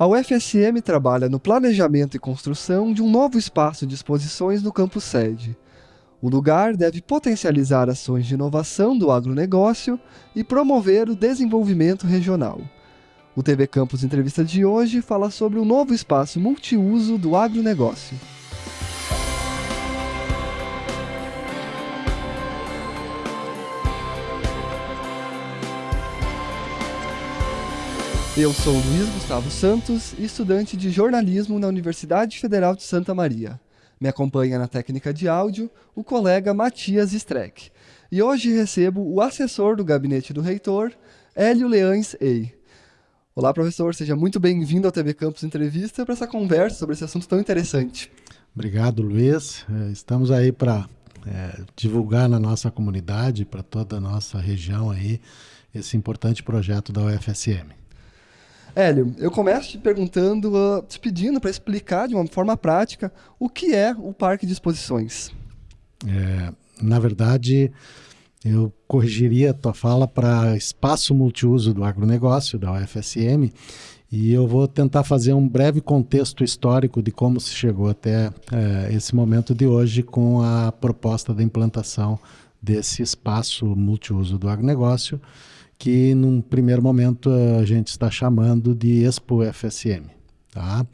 A UFSM trabalha no planejamento e construção de um novo espaço de exposições no campus sede. O lugar deve potencializar ações de inovação do agronegócio e promover o desenvolvimento regional. O TV Campus Entrevista de hoje fala sobre o novo espaço multiuso do agronegócio. Eu sou Luiz Gustavo Santos, estudante de jornalismo na Universidade Federal de Santa Maria. Me acompanha na técnica de áudio o colega Matias Streck. E hoje recebo o assessor do gabinete do reitor, Hélio Leães Ei. Olá, professor, seja muito bem-vindo ao TV Campus Entrevista para essa conversa sobre esse assunto tão interessante. Obrigado, Luiz. É, estamos aí para é, divulgar na nossa comunidade, para toda a nossa região aí, esse importante projeto da UFSM. Hélio, eu começo te perguntando, uh, te pedindo para explicar de uma forma prática o que é o Parque de Exposições. É, na verdade, eu corrigiria a tua fala para espaço multiuso do agronegócio, da UFSM, e eu vou tentar fazer um breve contexto histórico de como se chegou até é, esse momento de hoje com a proposta da implantação desse espaço multiuso do agronegócio, que num primeiro momento a gente está chamando de Expo FSM. Tá?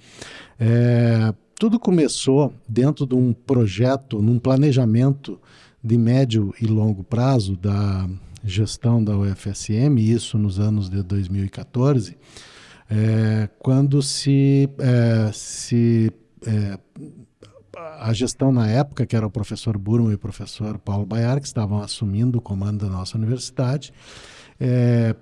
É, tudo começou dentro de um projeto, num planejamento de médio e longo prazo da gestão da UFSM, isso nos anos de 2014, é, quando se, é, se é, a gestão na época, que era o professor Burman e o professor Paulo Baiar, que estavam assumindo o comando da nossa universidade, é,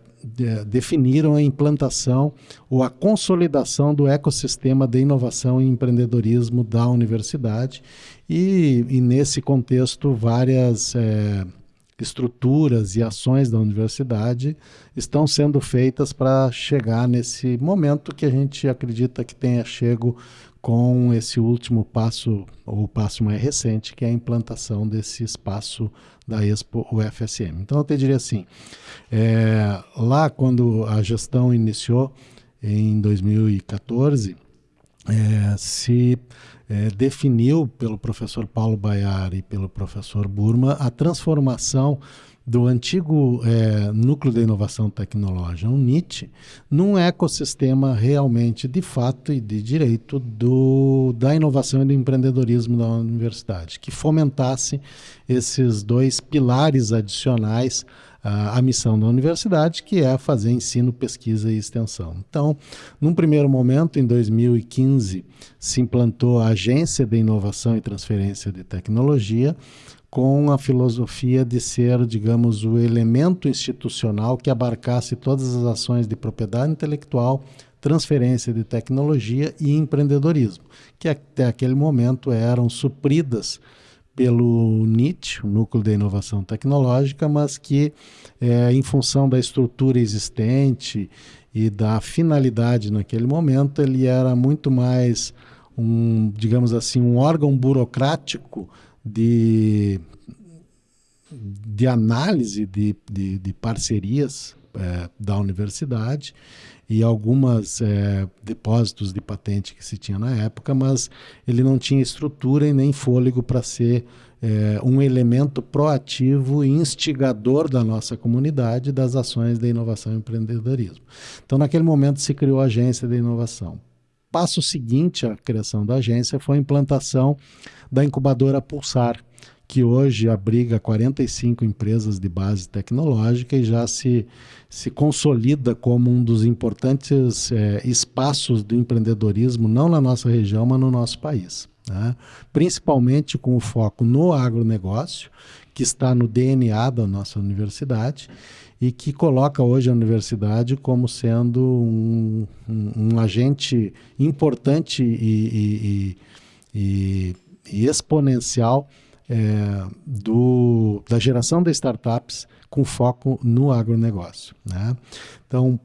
definiram a implantação ou a consolidação do ecossistema de inovação e empreendedorismo da universidade. E, e nesse contexto várias é, estruturas e ações da universidade estão sendo feitas para chegar nesse momento que a gente acredita que tenha chego com esse último passo, ou passo mais recente, que é a implantação desse espaço da Expo UFSM. Então eu te diria assim, é, lá quando a gestão iniciou em 2014, é, se é, definiu pelo professor Paulo Baiar e pelo professor Burma a transformação do antigo é, núcleo de inovação tecnológica, o NIT, num ecossistema realmente de fato e de direito do, da inovação e do empreendedorismo da universidade, que fomentasse esses dois pilares adicionais à missão da universidade, que é fazer ensino, pesquisa e extensão. Então, num primeiro momento, em 2015, se implantou a Agência de Inovação e Transferência de Tecnologia, com a filosofia de ser, digamos, o elemento institucional que abarcasse todas as ações de propriedade intelectual, transferência de tecnologia e empreendedorismo, que até aquele momento eram supridas pelo NIT, o Núcleo de Inovação Tecnológica, mas que, é, em função da estrutura existente e da finalidade naquele momento, ele era muito mais um, digamos assim, um órgão burocrático de, de análise de, de, de parcerias é, da universidade e algumas é, depósitos de patente que se tinha na época, mas ele não tinha estrutura e nem fôlego para ser é, um elemento proativo e instigador da nossa comunidade das ações de inovação e empreendedorismo. Então, naquele momento, se criou a Agência de Inovação. Passo seguinte à criação da agência foi a implantação da incubadora Pulsar, que hoje abriga 45 empresas de base tecnológica e já se, se consolida como um dos importantes é, espaços do empreendedorismo, não na nossa região, mas no nosso país. Né? Principalmente com o foco no agronegócio, que está no DNA da nossa universidade e que coloca hoje a universidade como sendo um, um, um agente importante e, e, e, e exponencial é, do, da geração de startups com foco no agronegócio. Né? Então,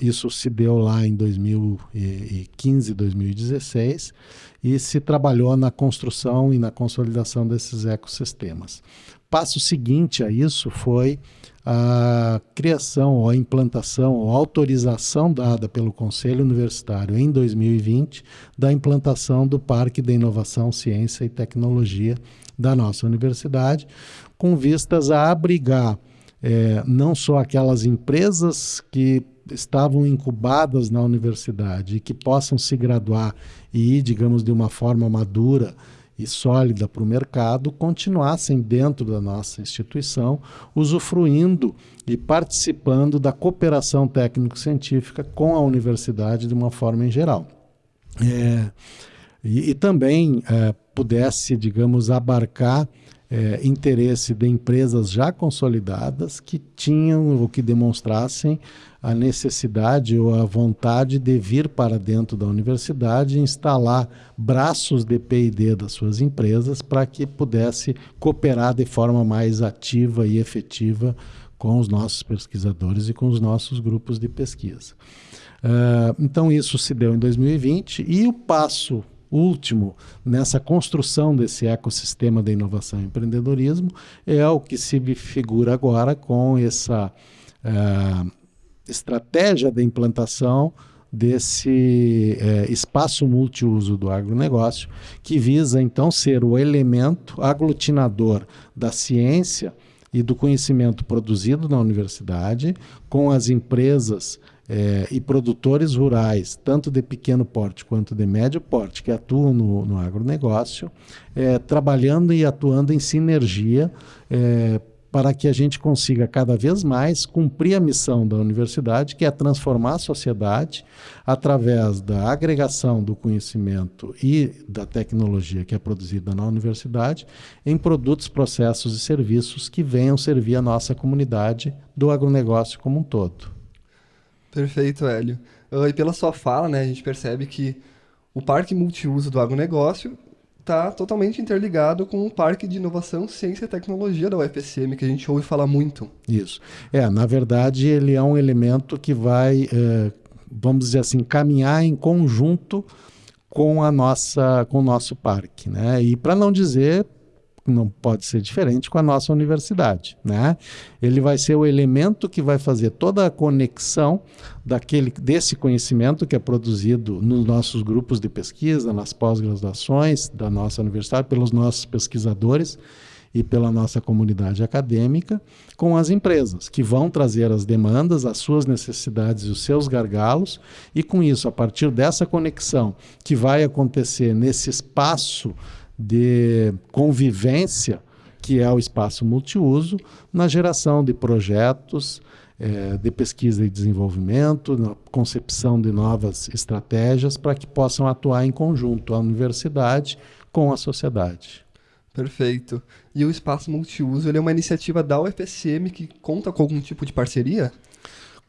isso se deu lá em 2015, 2016 e se trabalhou na construção e na consolidação desses ecossistemas. Passo seguinte a isso foi a criação, ou a implantação, ou autorização dada pelo Conselho Universitário em 2020 da implantação do Parque de Inovação, Ciência e Tecnologia da nossa universidade, com vistas a abrigar é, não só aquelas empresas que estavam incubadas na universidade e que possam se graduar e ir, digamos, de uma forma madura e sólida para o mercado, continuassem dentro da nossa instituição, usufruindo e participando da cooperação técnico-científica com a universidade de uma forma em geral. É, e, e, também é, pudesse, digamos, abarcar é, interesse de empresas já consolidadas que tinham ou que demonstrassem a necessidade ou a vontade de vir para dentro da universidade e instalar braços de P&D das suas empresas para que pudesse cooperar de forma mais ativa e efetiva com os nossos pesquisadores e com os nossos grupos de pesquisa. Uh, então isso se deu em 2020 e o passo último nessa construção desse ecossistema da inovação e empreendedorismo é o que se figura agora com essa uh, estratégia de implantação desse é, espaço multiuso do agronegócio, que visa então ser o elemento aglutinador da ciência e do conhecimento produzido na universidade, com as empresas é, e produtores rurais, tanto de pequeno porte quanto de médio porte, que atuam no, no agronegócio, é, trabalhando e atuando em sinergia é, para que a gente consiga cada vez mais cumprir a missão da universidade, que é transformar a sociedade através da agregação do conhecimento e da tecnologia que é produzida na universidade em produtos, processos e serviços que venham servir a nossa comunidade do agronegócio como um todo. Perfeito, Hélio. Uh, e pela sua fala, né, a gente percebe que o parque multiuso do agronegócio está totalmente interligado com o Parque de Inovação, Ciência e Tecnologia da UFSM, que a gente ouve falar muito. Isso. É, na verdade, ele é um elemento que vai, é, vamos dizer assim, caminhar em conjunto com a nossa, com o nosso parque, né? E para não dizer não pode ser diferente com a nossa universidade, né? Ele vai ser o elemento que vai fazer toda a conexão daquele desse conhecimento que é produzido nos nossos grupos de pesquisa, nas pós-graduações da nossa universidade pelos nossos pesquisadores e pela nossa comunidade acadêmica com as empresas, que vão trazer as demandas, as suas necessidades e os seus gargalos, e com isso, a partir dessa conexão que vai acontecer nesse espaço de convivência, que é o espaço multiuso, na geração de projetos é, de pesquisa e desenvolvimento, na concepção de novas estratégias para que possam atuar em conjunto a universidade com a sociedade. Perfeito. E o espaço multiuso ele é uma iniciativa da UFSM que conta com algum tipo de parceria?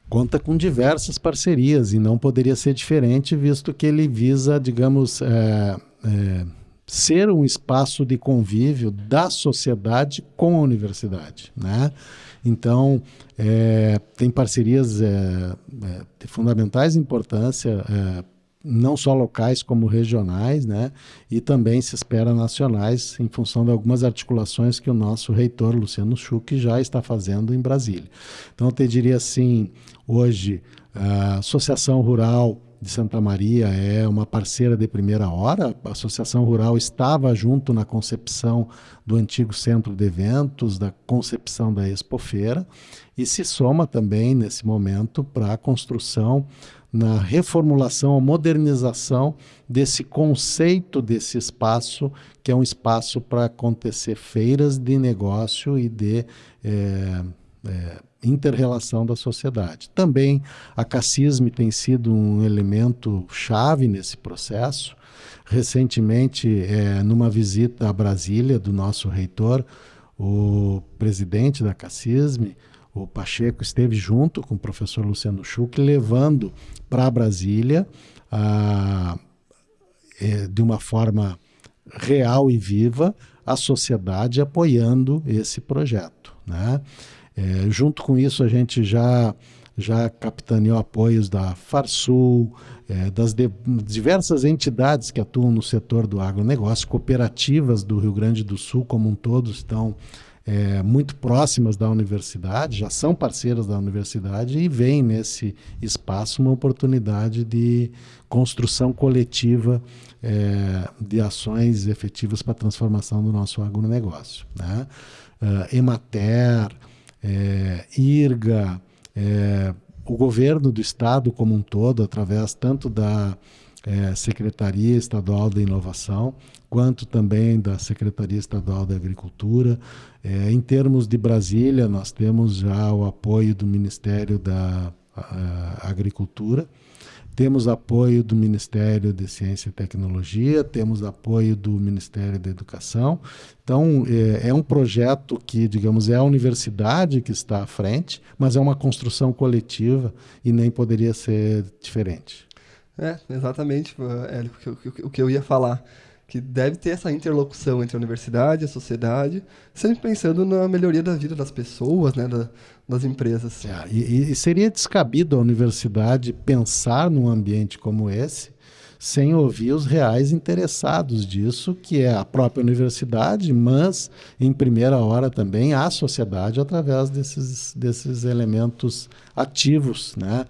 Conta com diversas parcerias e não poderia ser diferente, visto que ele visa, digamos, é, é, ser um espaço de convívio da sociedade com a universidade, né? Então, é, tem parcerias é, é, de fundamentais importância, é, não só locais como regionais, né? E também se espera nacionais, em função de algumas articulações que o nosso reitor, Luciano Schuch, já está fazendo em Brasília. Então, eu te diria assim, hoje, a Associação Rural de Santa Maria é uma parceira de primeira hora. A Associação Rural estava junto na concepção do antigo centro de eventos, da concepção da Expofeira, e se soma também nesse momento para a construção, na reformulação, a modernização desse conceito desse espaço, que é um espaço para acontecer feiras de negócio e de. É, é, interrelação da sociedade. Também a cacisme tem sido um elemento chave nesse processo. Recentemente, é, numa visita a Brasília do nosso reitor, o presidente da Cacisme, o Pacheco, esteve junto com o professor Luciano Schuch, levando para Brasília, a, é, de uma forma real e viva, a sociedade apoiando esse projeto. Né? É, junto com isso, a gente já já capitaneou apoios da Farsul, é, das de, diversas entidades que atuam no setor do agronegócio, cooperativas do Rio Grande do Sul como um todo estão é, muito próximas da universidade, já são parceiras da universidade e veem nesse espaço uma oportunidade de construção coletiva é, de ações efetivas para a transformação do nosso agronegócio. Né? Uh, Emater, é, IRGA, é, o governo do estado como um todo, através tanto da é, Secretaria Estadual da Inovação, quanto também da Secretaria Estadual da Agricultura. É, em termos de Brasília, nós temos já o apoio do Ministério da Agricultura, temos apoio do Ministério de Ciência e Tecnologia, temos apoio do Ministério da Educação. Então, é, é, um projeto que, digamos, é a universidade que está à frente, mas é uma construção coletiva e nem poderia ser diferente. É, exatamente, Hélio, o que eu ia falar que deve ter essa interlocução entre a universidade e a sociedade, sempre pensando na melhoria da vida das pessoas, né, da, das empresas. É, e, e, seria descabido a universidade pensar num ambiente como esse sem ouvir os reais interessados disso, que é a própria universidade, mas em primeira hora também a sociedade através desses, desses elementos ativos, né?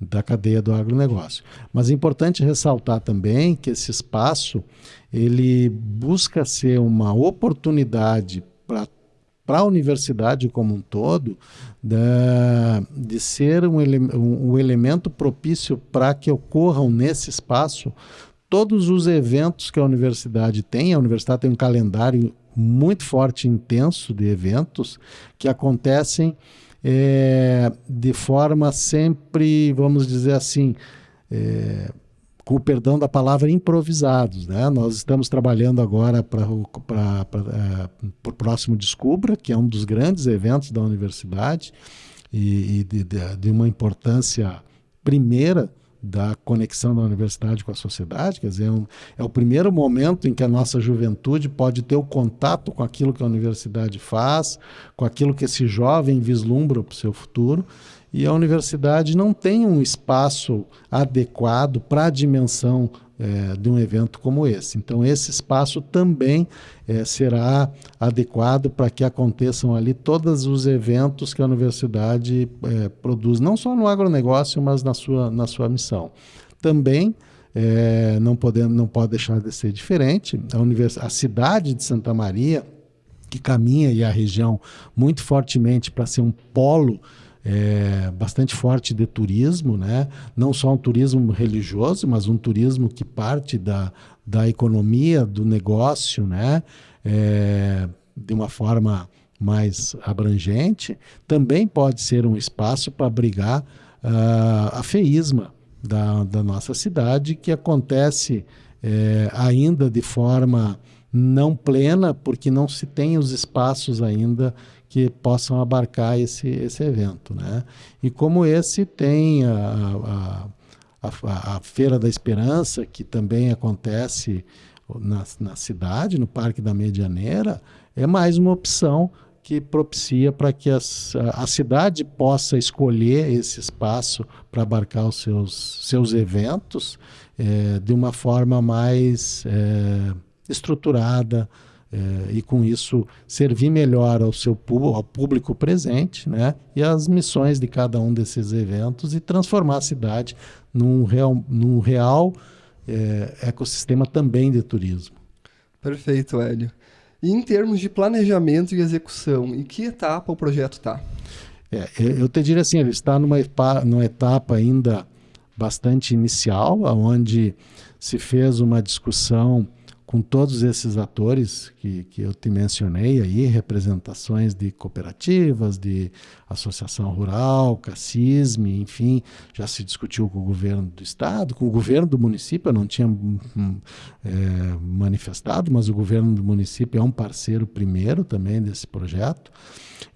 Da cadeia do agronegócio. Mas é importante ressaltar também que esse espaço ele busca ser uma oportunidade para para a universidade como um todo, da, de ser um, ele, um, um elemento propício para que ocorram nesse espaço todos os eventos que a universidade tem. A universidade tem um calendário muito forte intenso de eventos que acontecem é, de forma sempre, vamos dizer assim, é, com o perdão da palavra, improvisados. Né? Nós estamos trabalhando agora para é, o próximo Descubra, que é um dos grandes eventos da universidade e, e de, de, de uma importância primeira da conexão da universidade com a sociedade, quer dizer, é, um, é, o primeiro momento em que a nossa juventude pode ter o contato com aquilo que a universidade faz, com aquilo que esse jovem vislumbra para o seu futuro, e a universidade não tem um espaço adequado para a dimensão é, de um evento como esse. Então, esse espaço também é, será adequado para que aconteçam ali todos os eventos que a universidade é, produz, não só no agronegócio, mas na sua, na sua missão. Também é, não, podemos, não pode deixar de ser diferente, a, univers... a cidade de Santa Maria, que caminha e a região muito fortemente para ser um polo é, bastante forte de turismo, né? não só um turismo religioso, mas um turismo que parte da, da economia, do negócio, né? É, de uma forma mais abrangente, também pode ser um espaço para abrigar uh, a feísma da, da nossa cidade, que acontece é, ainda de forma não plena, porque não se tem os espaços ainda que possam abarcar esse, esse evento. Né? E como esse tem a, a, a, a Feira da Esperança, que também acontece na, na cidade, no Parque da Medianeira, é mais uma opção que propicia para que as, a, a, cidade possa escolher esse espaço para abarcar os seus, seus eventos é, de uma forma mais é, estruturada, é, e com isso servir melhor ao seu ao público presente né, e as missões de cada um desses eventos e transformar a cidade num real, num real é, ecossistema também de turismo. Perfeito, Hélio. E em termos de planejamento e execução, em que etapa o projeto está? É, eu te diria assim, ele está numa, numa etapa ainda bastante inicial, onde se fez uma discussão com todos esses atores que, que eu te mencionei aí, representações de cooperativas, de associação rural, CACISME, enfim, já se discutiu com o governo do estado, com o governo do município, eu não tinha hum, é, manifestado, mas o governo do município é um parceiro primeiro também desse projeto,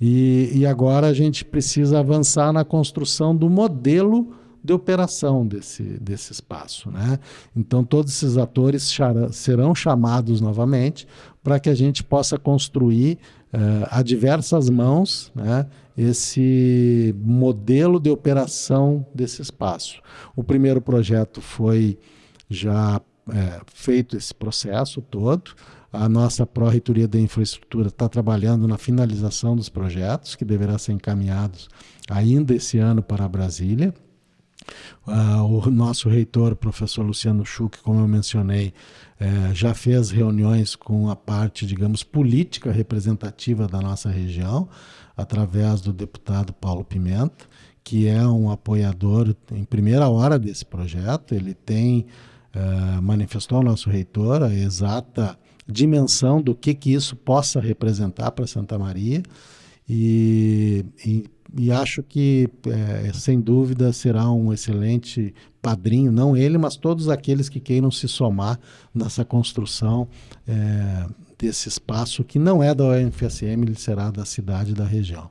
e, e agora a gente precisa avançar na construção do modelo de operação desse, desse espaço. Né? Então, todos esses atores serão chamados novamente para que a gente possa construir uh, a diversas mãos né, esse modelo de operação desse espaço. O primeiro projeto foi já é, feito esse processo todo. A nossa Pró-Reitoria da Infraestrutura está trabalhando na finalização dos projetos, que deverá ser encaminhados ainda esse ano para Brasília. Uh, o nosso reitor, professor Luciano Schuch, como eu mencionei, uh, já fez reuniões com a parte, digamos, política representativa da nossa região, através do deputado Paulo Pimenta, que é um apoiador em primeira hora desse projeto. Ele tem uh, manifestou ao nosso reitor a exata dimensão do que, que isso possa representar para Santa Maria e, e, e acho que, é, sem dúvida, será um excelente padrinho, não ele, mas todos aqueles que queiram se somar nessa construção é, desse espaço que não é da UFSM, ele será da cidade e da região.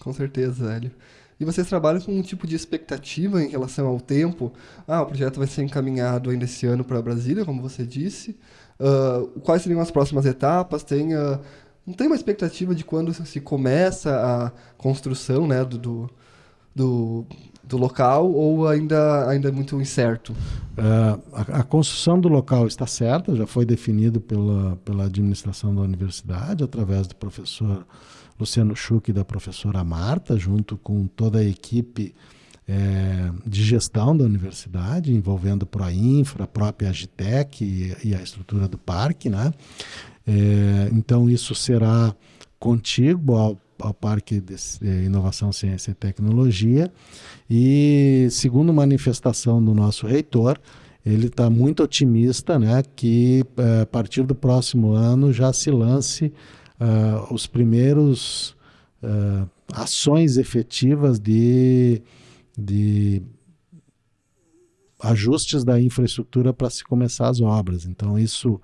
Com certeza, Hélio. E vocês trabalham com um tipo de expectativa em relação ao tempo? Ah, o projeto vai ser encaminhado ainda esse ano para Brasília, como você disse. Uh, quais seriam as próximas etapas? Tem, uh, não tem uma expectativa de quando se começa a construção né, do, do, do, local ou ainda, ainda é muito incerto? Uh, a, a, construção do local está certa, já foi definido pela, pela administração da universidade, através do professor Luciano Schuch e da professora Marta, junto com toda a equipe é, de gestão da universidade, envolvendo Proinfra, a própria Agitec e, e, a estrutura do parque. Né? É, então, isso será contíguo ao, ao Parque de Inovação, Ciência e Tecnologia. E, segundo manifestação do nosso reitor, ele está muito otimista né, que é, a partir do próximo ano já se lance uh, os primeiros uh, ações efetivas de, de ajustes da infraestrutura para se começar as obras. Então, isso,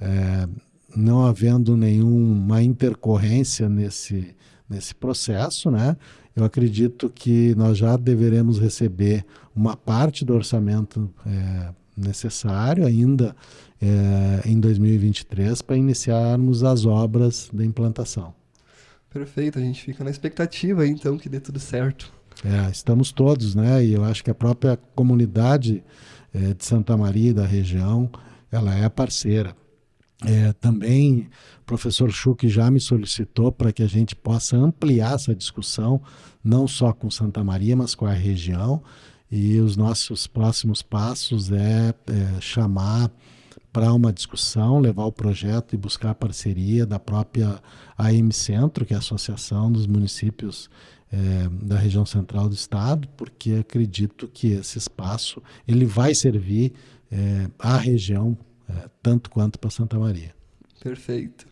é, não havendo nenhuma intercorrência nesse, nesse processo, né, eu acredito que nós já deveremos receber uma parte do orçamento é, necessário ainda é, em 2023 para iniciarmos as obras da implantação. Perfeito, a gente fica na expectativa então que dê tudo certo. É, estamos todos, né? E eu acho que a própria comunidade é, de Santa Maria da região, ela é parceira. É, também o professor Schuch já me solicitou para que a gente possa ampliar essa discussão, não só com Santa Maria, mas com a região. E os nossos próximos passos é, é chamar para uma discussão, levar o projeto e buscar a parceria da própria AM Centro, que é a Associação dos Municípios é, da região central do estado, porque acredito que esse espaço ele vai servir é, à região é, tanto quanto para Santa Maria. Perfeito.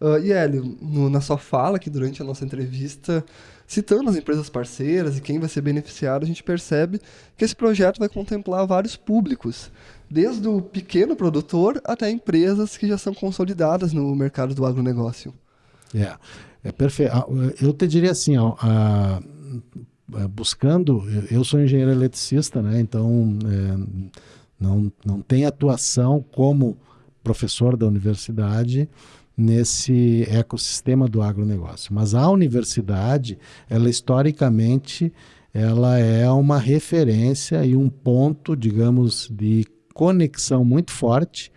Uh, e Hélio, no, na sua fala aqui durante a nossa entrevista, citando as empresas parceiras e quem vai ser beneficiado, a gente percebe que esse projeto vai contemplar vários públicos, desde o pequeno produtor até empresas que já são consolidadas no mercado do agronegócio. É, é perfeito. Eu te diria assim, ó, a, a, buscando, eu sou engenheiro eletricista, né? Então é, não, não tem atuação como professor da universidade, nesse ecossistema do agronegócio. Mas a universidade, ela historicamente, ela é uma referência e um ponto, digamos, de conexão muito forte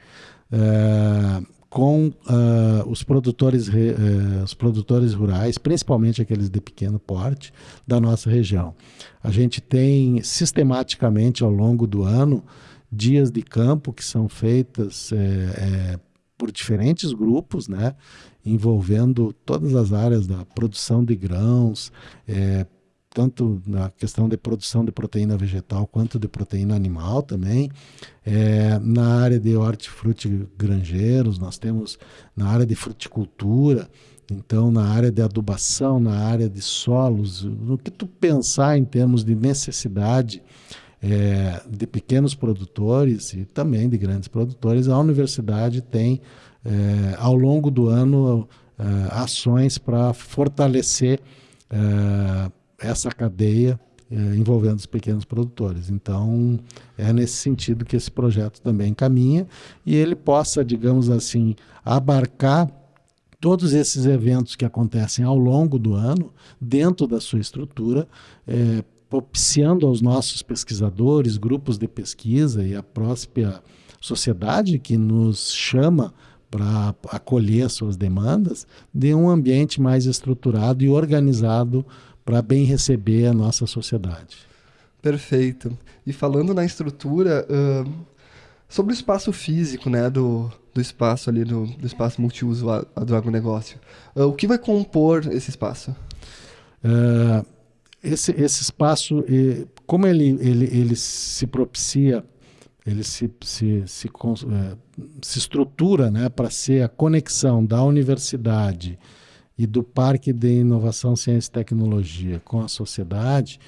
uh, com uh, os, produtores, uh, os produtores rurais, principalmente aqueles de pequeno porte, da nossa região. A gente tem sistematicamente ao longo do ano dias de campo que são feitas é, por diferentes grupos, né, envolvendo todas as áreas da produção de grãos, é, tanto na questão de produção de proteína vegetal quanto de proteína animal também. É, na área de hortifruti granjeiros, nós temos na área de fruticultura, então na área de adubação, na área de solos, no que tu pensar em termos de necessidade é, de pequenos produtores e também de grandes produtores, a universidade tem, é, ao longo do ano, é, ações para fortalecer é, essa cadeia é, envolvendo os pequenos produtores. Então, é nesse sentido que esse projeto também caminha e ele possa, digamos assim, abarcar todos esses eventos que acontecem ao longo do ano, dentro da sua estrutura, é, propiciando aos nossos pesquisadores, grupos de pesquisa e a própria sociedade que nos chama para acolher suas demandas, de um ambiente mais estruturado e organizado para bem receber a nossa sociedade. Perfeito. E falando na estrutura, uh, sobre o espaço físico, né, do, do espaço ali, do, do espaço multiuso a, do agronegócio, uh, o que vai compor esse espaço? Uh, esse, esse espaço, como ele, ele, ele se propicia, ele se, se, se, é, se estrutura né, para ser a conexão da universidade e do Parque de Inovação, Ciência e Tecnologia com a sociedade,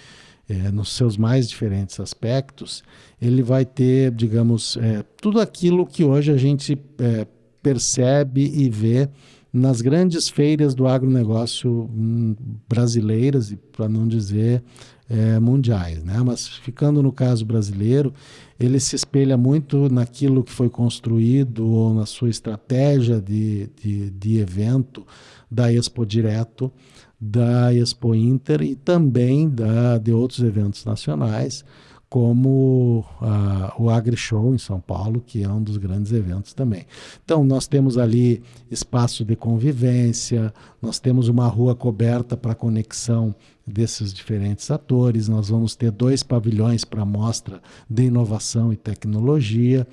é, nos seus mais diferentes aspectos, ele vai ter, digamos, é, tudo aquilo que hoje a gente é, percebe e vê nas grandes feiras do agronegócio hum, brasileiras, e para não dizer é, mundiais. Né? Mas ficando no caso brasileiro, ele se espelha muito naquilo que foi construído ou na sua estratégia de, de, de evento da Expo Direto, da Expo Inter e também da, de outros eventos nacionais, como uh, o AgriShow em São Paulo, que é um dos grandes eventos também. Então, nós temos ali espaço de convivência, nós temos uma rua coberta para conexão desses diferentes atores, nós vamos ter dois pavilhões para mostra de inovação e tecnologia,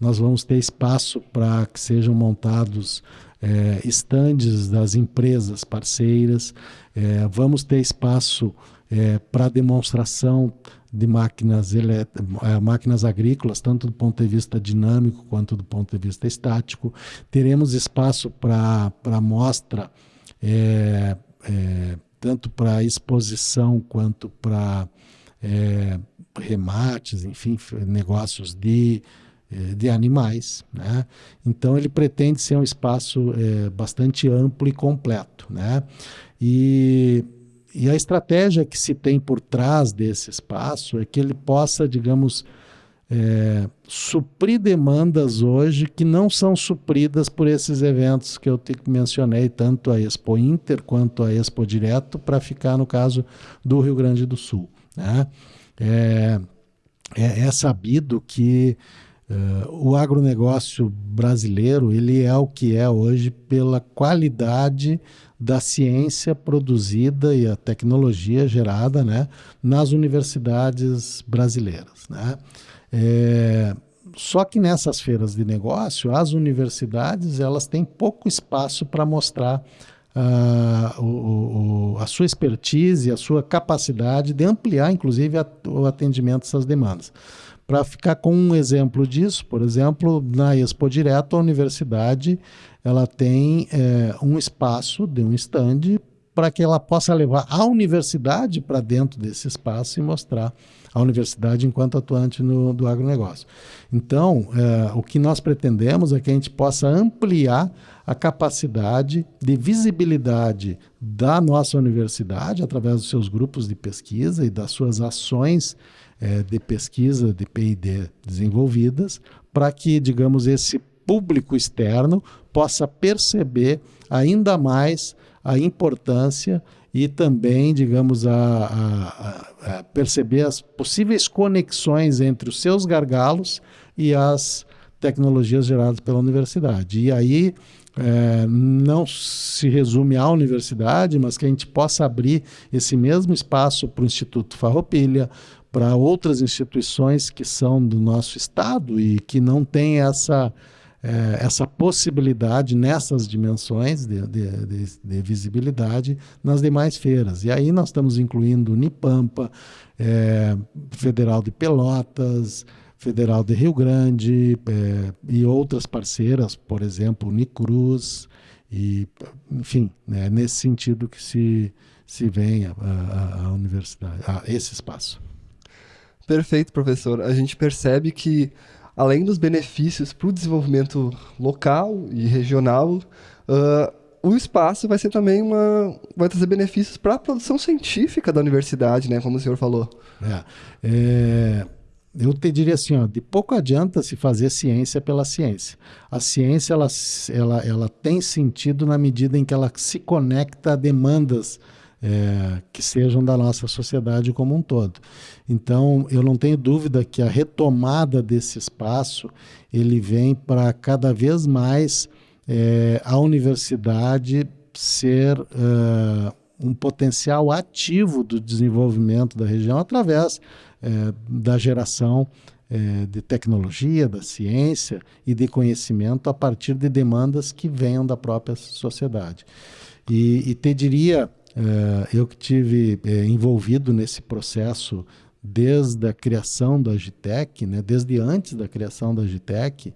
nós vamos ter espaço para que sejam montados é, estandes das empresas parceiras, é, vamos ter espaço é, para demonstração de máquinas, é, máquinas agrícolas, tanto do ponto de vista dinâmico quanto do ponto de vista estático. Teremos espaço para mostra, é, é, tanto para exposição quanto para é, remates, enfim, negócios de é, de animais. Né? Então ele pretende ser um espaço é, bastante amplo e completo. Né? E, e a estratégia que se tem por trás desse espaço é que ele possa, digamos, é, suprir demandas hoje que não são supridas por esses eventos que eu te mencionei, tanto a Expo Inter quanto a Expo Direto, para ficar no caso do Rio Grande do Sul. Né? É, é, é sabido que Uh, o agronegócio brasileiro ele é o que é hoje pela qualidade da ciência produzida e a tecnologia gerada né, nas universidades brasileiras. Né? É, só que nessas feiras de negócio, as universidades elas têm pouco espaço para mostrar uh, o, o, a sua expertise, a sua capacidade de ampliar, inclusive, a, o atendimento a essas demandas. Para ficar com um exemplo disso, por exemplo, na Expo Direto, a universidade ela tem é, um espaço de um stand para que ela possa levar a universidade para dentro desse espaço e mostrar a universidade enquanto atuante no, do agronegócio. Então, é, o que nós pretendemos é que a gente possa ampliar a capacidade de visibilidade da nossa universidade através dos seus grupos de pesquisa e das suas ações é, de pesquisa de P&D desenvolvidas, para que, digamos, esse público externo possa perceber ainda mais a importância e também, digamos, a, a, a, perceber as possíveis conexões entre os seus gargalos e as tecnologias geradas pela universidade. E aí é, não se resume à universidade, mas que a gente possa abrir esse mesmo espaço para o Instituto Farroupilha, para outras instituições que são do nosso estado e que não têm essa, é, essa possibilidade nessas dimensões de, de, de, de, visibilidade nas demais feiras. E aí nós estamos incluindo Unipampa, é, Federal de Pelotas, Federal de Rio Grande é, e outras parceiras, por exemplo, Unicruz, e, enfim, é nesse sentido que se, se vem a, a, a universidade, a esse espaço. Perfeito, professor. A gente percebe que, além dos benefícios para o desenvolvimento local e regional, uh, o espaço vai ser também uma. vai trazer benefícios para a produção científica da universidade, né? Como o senhor falou. É, é, eu te diria assim, ó, de pouco adianta se fazer ciência pela ciência. A ciência ela, ela, ela tem sentido na medida em que ela se conecta a demandas é, que sejam da nossa sociedade como um todo. Então, eu não tenho dúvida que a retomada desse espaço ele vem para cada vez mais é, a universidade ser uh, um potencial ativo do desenvolvimento da região através é, da geração é, de tecnologia, da ciência e de conhecimento a partir de demandas que venham da própria sociedade. E, e te diria, é, eu que tive é, envolvido nesse processo desde a criação da Agitec, né, desde antes da criação da Agitec,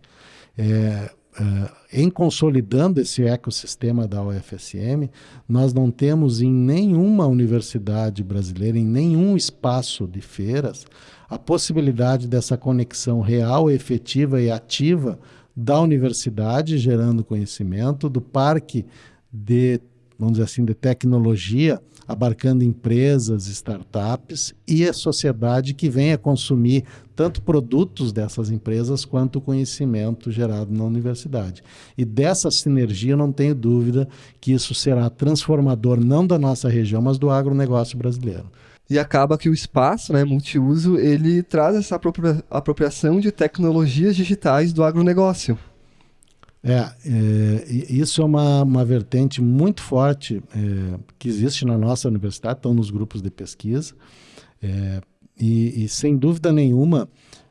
é, Uh, em consolidando esse ecossistema da UFSM, nós não temos em nenhuma universidade brasileira, em nenhum espaço de feiras, a possibilidade dessa conexão real, efetiva e ativa da universidade gerando conhecimento, do parque de, vamos dizer assim, de tecnologia abarcando empresas, startups e a sociedade que venha consumir tanto produtos dessas empresas quanto o conhecimento gerado na universidade. E dessa sinergia, não tenho dúvida que isso será transformador não da nossa região, mas do agronegócio brasileiro. E acaba que o espaço, né, multiuso, ele traz essa apropriação de tecnologias digitais do agronegócio. É, é, isso é uma, uma vertente muito forte é, que existe na nossa universidade, estão nos grupos de pesquisa, é, e, e, sem dúvida nenhuma,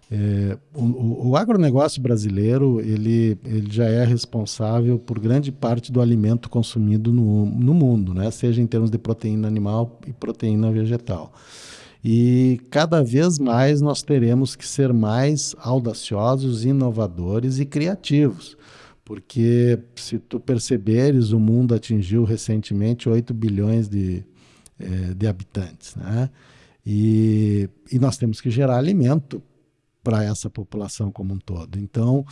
é, o, o, agronegócio brasileiro ele, ele já é responsável por grande parte do alimento consumido no, no mundo, né? seja em termos de proteína animal e proteína vegetal. E cada vez mais nós teremos que ser mais audaciosos, inovadores e criativos porque se tu perceberes, o mundo atingiu recentemente 8 bilhões de, é, de habitantes, né? E, e nós temos que gerar alimento para essa população como um todo. Então,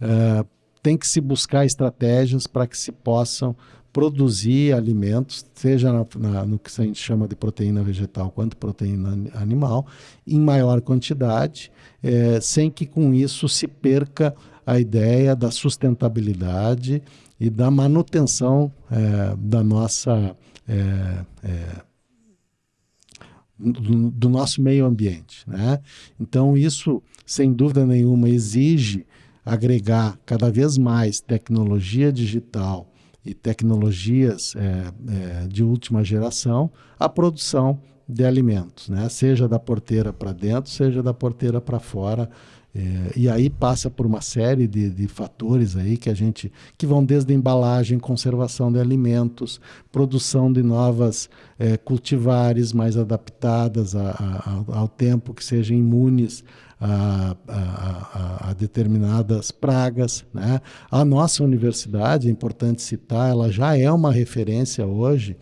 é, tem que se buscar estratégias para que se possam produzir alimentos, seja na, na, no que a gente chama de proteína vegetal quanto proteína animal, em maior quantidade, é, sem que com isso se perca a ideia da sustentabilidade e da manutenção é, da nossa é, é, do, do, nosso meio ambiente, né? Então isso, sem dúvida nenhuma, exige agregar cada vez mais tecnologia digital e tecnologias é, é, de última geração à produção de alimentos, né? Seja da porteira para dentro, seja da porteira para fora é, e aí passa por uma série de, de, fatores aí que a gente que vão desde embalagem, conservação de alimentos, produção de novas é, cultivares mais adaptadas a, a, ao tempo que sejam imunes a, a, determinadas pragas. Né? A nossa universidade, é importante citar, ela já é uma referência hoje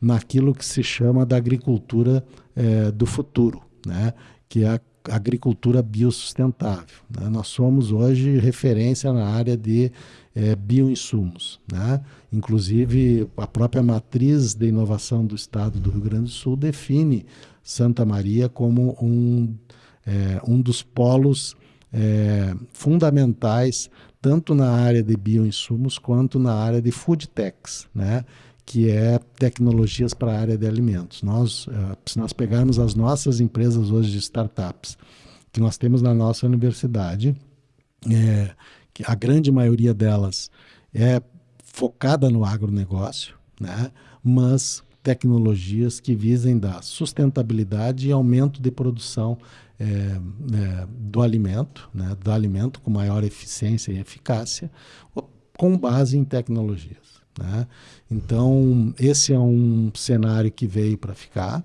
naquilo que se chama da agricultura é, do futuro, né? que é a agricultura biossustentável. Né? Nós somos hoje referência na área de é, bioinsumos. Né? Inclusive, a própria matriz de inovação do Estado do Rio Grande do Sul define Santa Maria como um, é, um dos polos é, fundamentais, tanto na área de bioinsumos quanto na área de food techs. Né? Que é tecnologias para a área de alimentos. Nós, uh, se nós pegarmos as nossas empresas hoje de startups, que nós temos na nossa universidade, é, que a grande maioria delas é focada no agronegócio, né? mas tecnologias que visem dar sustentabilidade e aumento de produção é, é, do alimento, né? do alimento com maior eficiência e eficácia, com base em tecnologias. Né? Então, esse é um cenário que veio para ficar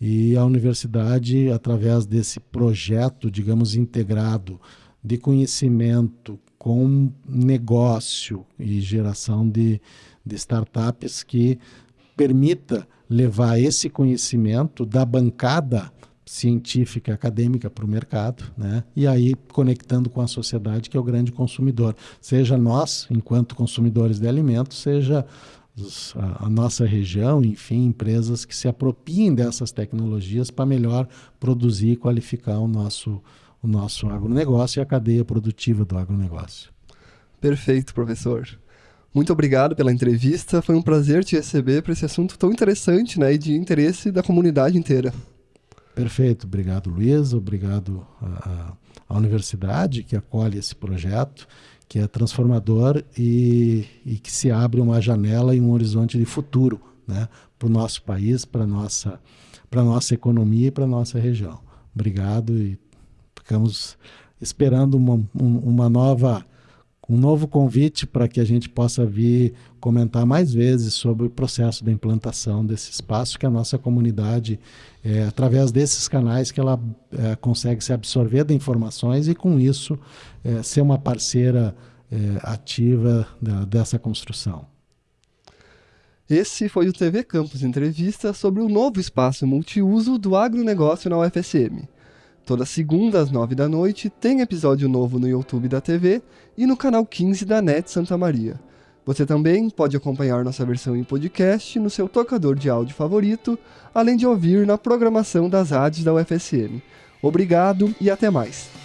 e a universidade, através desse projeto, digamos, integrado de conhecimento com negócio e geração de, de startups que permita levar esse conhecimento da bancada científica, acadêmica para o mercado, né? e aí conectando com a sociedade, que é o grande consumidor. Seja nós, enquanto consumidores de alimentos, seja a, nossa região, enfim, empresas que se apropiem dessas tecnologias para melhor produzir e qualificar o nosso, o nosso agronegócio e a cadeia produtiva do agronegócio. Perfeito, professor. Muito obrigado pela entrevista. Foi um prazer te receber para esse assunto tão interessante né, e de interesse da comunidade inteira. Perfeito. Obrigado, Luiz. Obrigado à, universidade que acolhe esse projeto, que é transformador e, e que se abre uma janela e um horizonte de futuro né, para o nosso país, para a nossa, nossa economia e para a nossa região. Obrigado e ficamos esperando uma, uma nova um novo convite para que a gente possa vir comentar mais vezes sobre o processo da implantação desse espaço que a nossa comunidade, é, através desses canais, que ela é, consegue se absorver de informações e, com isso, é, ser uma parceira ativa da, dessa construção. Esse foi o TV Campus Entrevista sobre o novo espaço multiuso do agronegócio na UFSM. Toda segunda às nove da noite tem episódio novo no YouTube da TV e no canal 15 da NET Santa Maria. Você também pode acompanhar nossa versão em podcast no seu tocador de áudio favorito, além de ouvir na programação das rádios da UFSM. Obrigado e até mais.